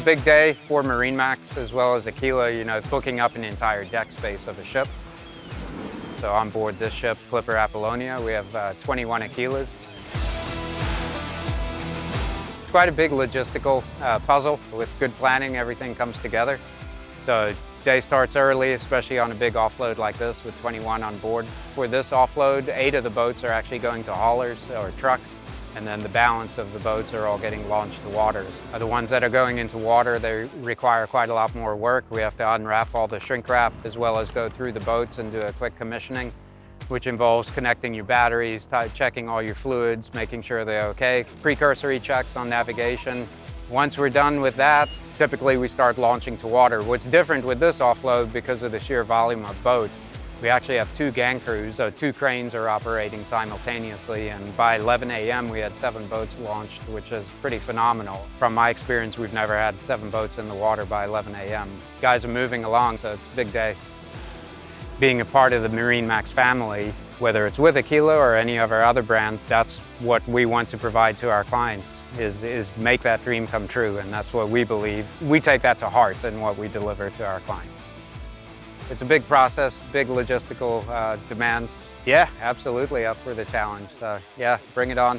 big day for MarineMax as well as Aquila, you know, booking up an entire deck space of a ship. So on board this ship, Clipper Apollonia, we have uh, 21 Aquilas. It's quite a big logistical uh, puzzle. With good planning, everything comes together. So day starts early, especially on a big offload like this with 21 on board. For this offload, eight of the boats are actually going to haulers or trucks and then the balance of the boats are all getting launched to waters. Uh, the ones that are going into water, they require quite a lot more work. We have to unwrap all the shrink wrap as well as go through the boats and do a quick commissioning, which involves connecting your batteries, checking all your fluids, making sure they're okay, precursory checks on navigation. Once we're done with that, typically we start launching to water. What's different with this offload because of the sheer volume of boats we actually have two gang crews, so two cranes are operating simultaneously, and by 11 a.m. we had seven boats launched, which is pretty phenomenal. From my experience, we've never had seven boats in the water by 11 a.m. Guys are moving along, so it's a big day. Being a part of the MarineMax family, whether it's with Aquila or any of our other brands, that's what we want to provide to our clients, is, is make that dream come true, and that's what we believe. We take that to heart in what we deliver to our clients. It's a big process, big logistical uh, demands. Yeah, absolutely up for the challenge. So yeah, bring it on.